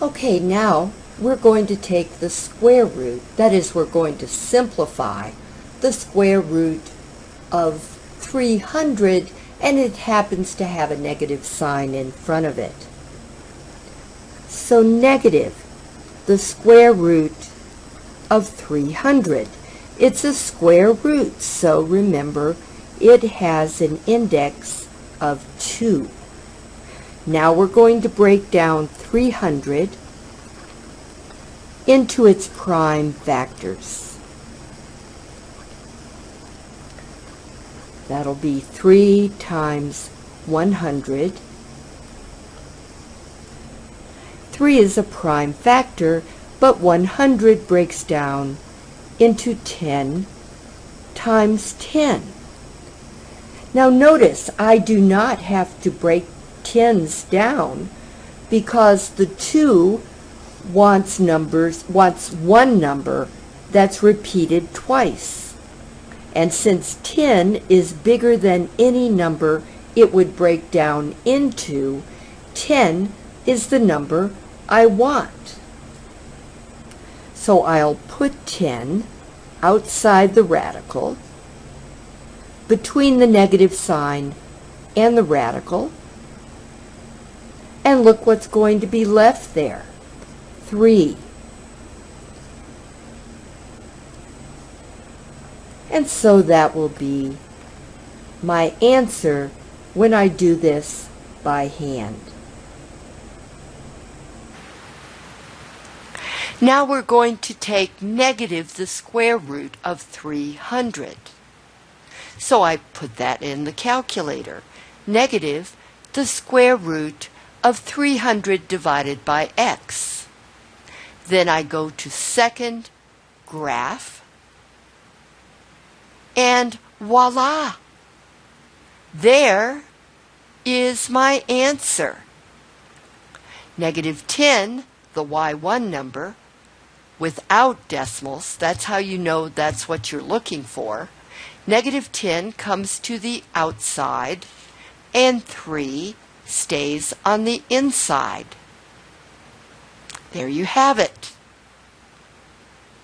Okay, now we're going to take the square root, that is, we're going to simplify the square root of 300 and it happens to have a negative sign in front of it. So negative, the square root of 300. It's a square root, so remember it has an index of 2. Now we're going to break down 300 into its prime factors. That'll be 3 times 100. 3 is a prime factor, but 100 breaks down into 10 times 10. Now notice I do not have to break tens down because the 2 wants numbers wants one number that's repeated twice. And since 10 is bigger than any number it would break down into, 10 is the number I want. So I'll put 10 outside the radical, between the negative sign and the radical, and look what's going to be left there. 3. And so that will be my answer when I do this by hand. Now we're going to take negative the square root of 300. So I put that in the calculator. Negative the square root of 300 divided by x. Then I go to second graph and voila! There is my answer. Negative 10, the y1 number, without decimals, that's how you know that's what you're looking for. Negative 10 comes to the outside, and 3 stays on the inside. There you have it.